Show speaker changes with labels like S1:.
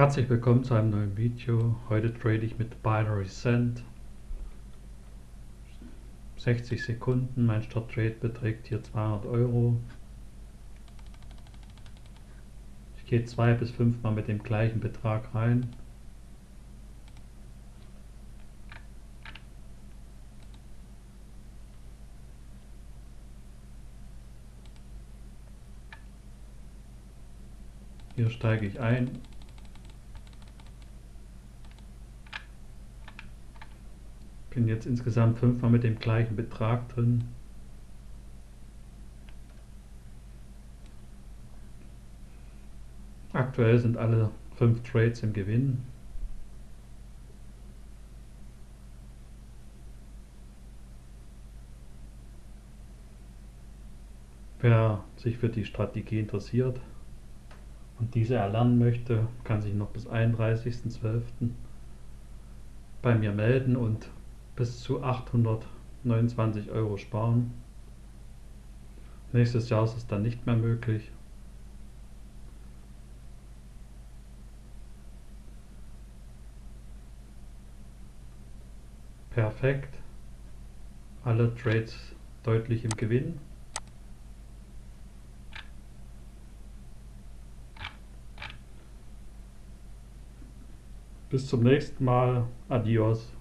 S1: Herzlich willkommen zu einem neuen Video. Heute trade ich mit Binary Cent. 60 Sekunden, mein Start-Trade beträgt hier 200 Euro. Ich gehe zwei bis fünfmal mit dem gleichen Betrag rein. Hier steige ich ein. Bin jetzt insgesamt fünfmal mit dem gleichen Betrag drin. Aktuell sind alle fünf Trades im Gewinn. Wer sich für die Strategie interessiert, und diese erlernen möchte, kann sich noch bis 31.12. bei mir melden und bis zu 829 Euro sparen. Nächstes Jahr ist es dann nicht mehr möglich. Perfekt. Alle Trades deutlich im Gewinn. Bis zum nächsten Mal. Adios.